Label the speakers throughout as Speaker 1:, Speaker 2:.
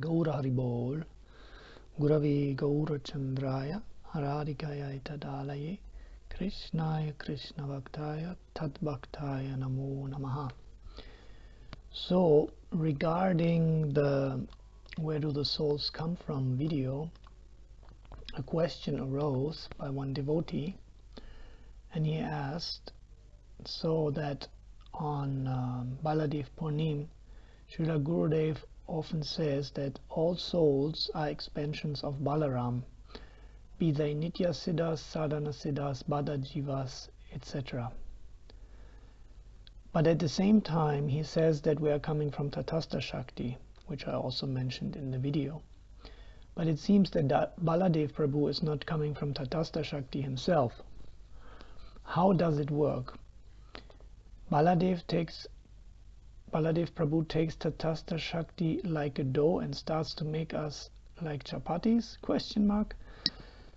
Speaker 1: Gaura Haribol, Gurave Gaurachandraya, Aradikaya Tadalaye, Krishnaya Krishna Bhaktaya, Tad Bhaktaya Namo Namaha. So, regarding the Where Do the Souls Come From video, a question arose by one devotee, and he asked so that on um, Baladev Purnim, Srila Gurudev often says that all souls are expansions of Balaram, be they Nitya Siddhas, Sadhana Siddhas, Baddha Jivas, etc. But at the same time, he says that we are coming from Tatastha Shakti, which I also mentioned in the video. But it seems that Baladev Prabhu is not coming from Tatastha Shakti himself. How does it work? Baladev takes Baladev Prabhu takes Tatastha Shakti like a dough and starts to make us like chapatis question mark.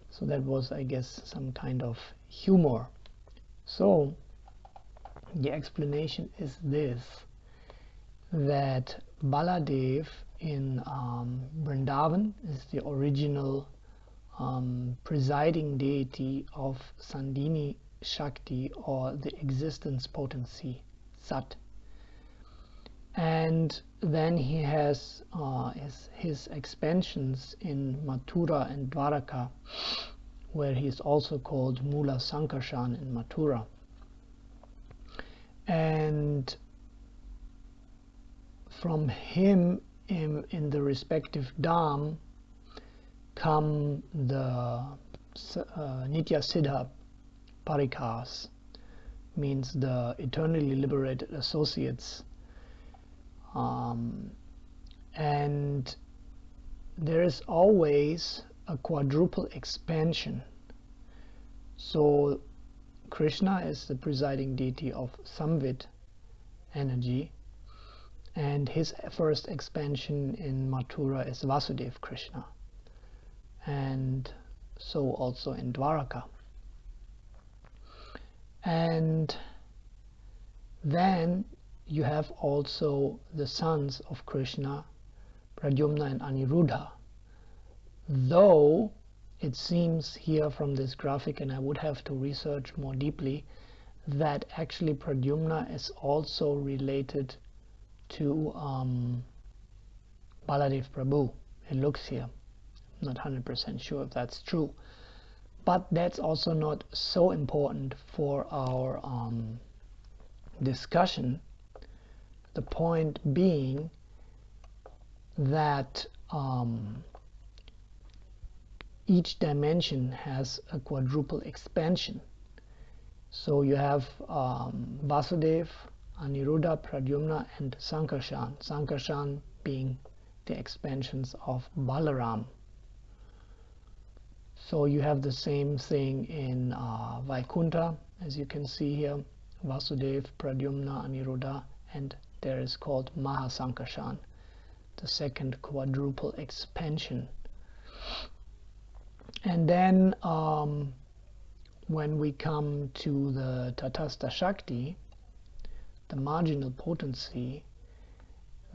Speaker 1: So that was I guess some kind of humor. So the explanation is this that Baladev in um, Vrindavan is the original um, presiding deity of Sandhini Shakti or the existence potency Sat and then he has uh, his, his, expansions in Mathura and Dwaraka where he is also called Mula Sankarshan in Mathura. And from him in, in the respective Dham come the uh, Nitya Siddha Parikas means the eternally liberated associates um, and there is always a quadruple expansion. So Krishna is the presiding deity of Samvit energy and his first expansion in Mathura is Vasudev Krishna and so also in Dwaraka. And then you have also the sons of Krishna, Pradyumna and Aniruddha. Though it seems here from this graphic, and I would have to research more deeply, that actually Pradyumna is also related to um, Baladev Prabhu. It looks here. I'm not 100% sure if that's true. But that's also not so important for our um, discussion the point being that um, each dimension has a quadruple expansion. So you have um, Vasudev, Aniruddha, Pradyumna and Sankarshan. Sankarshan being the expansions of Balaram. So you have the same thing in uh, Vaikuntha as you can see here. Vasudev, Pradyumna, Aniruddha and there is called Mahasankarshan, the second quadruple expansion. And then um, when we come to the Tatastha Shakti, the marginal potency,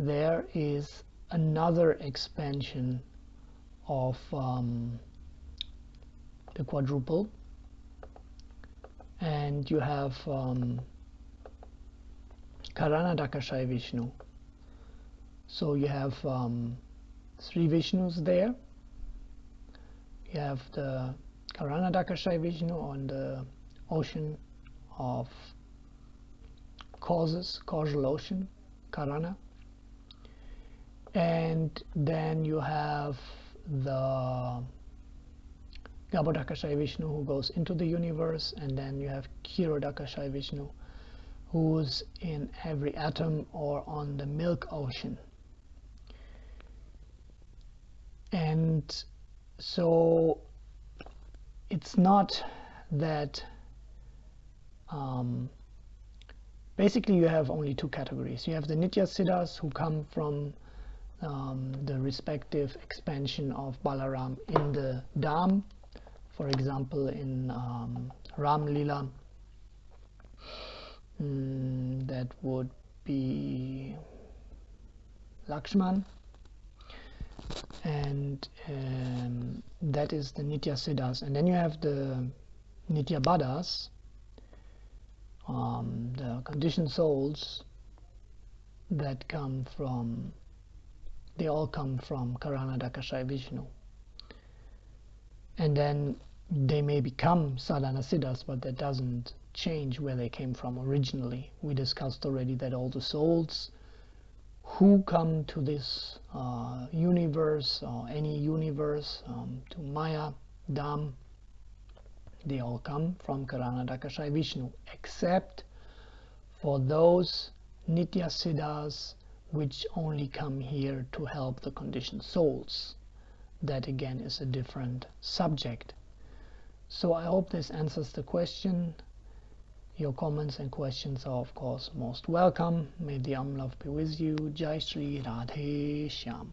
Speaker 1: there is another expansion of um, the quadruple and you have um, Karanodakashayi Vishnu. So you have um, three Vishnus there. You have the Karanodakashayi Vishnu on the ocean of causes, causal ocean, Karana. And then you have the Garbhodakashayi Vishnu who goes into the universe, and then you have Kshirodakashayi Vishnu who's in every atom or on the milk ocean. And so it's not that um, basically you have only two categories. You have the Nitya Siddhas who come from um, the respective expansion of Balaram in the Dham for example in um, Ram Lila mm, that would be Lakshman. And um, that is the Nitya Siddhas. And then you have the Nitya Baddhas um, the conditioned souls that come from they all come from Karanodakashayi Vishnu. And then they may become sadhana siddhas but that doesn't change where they came from originally. We discussed already that all the souls who come to this uh, universe or any universe um, to Maya Dham they all come from Karanodakashayi Vishnu except for those Nitya Siddhas which only come here to help the conditioned souls. That again is a different subject so I hope this answers the question. Your comments and questions are of course most welcome. May the Om be with you. Jai Sri Radhe Shyam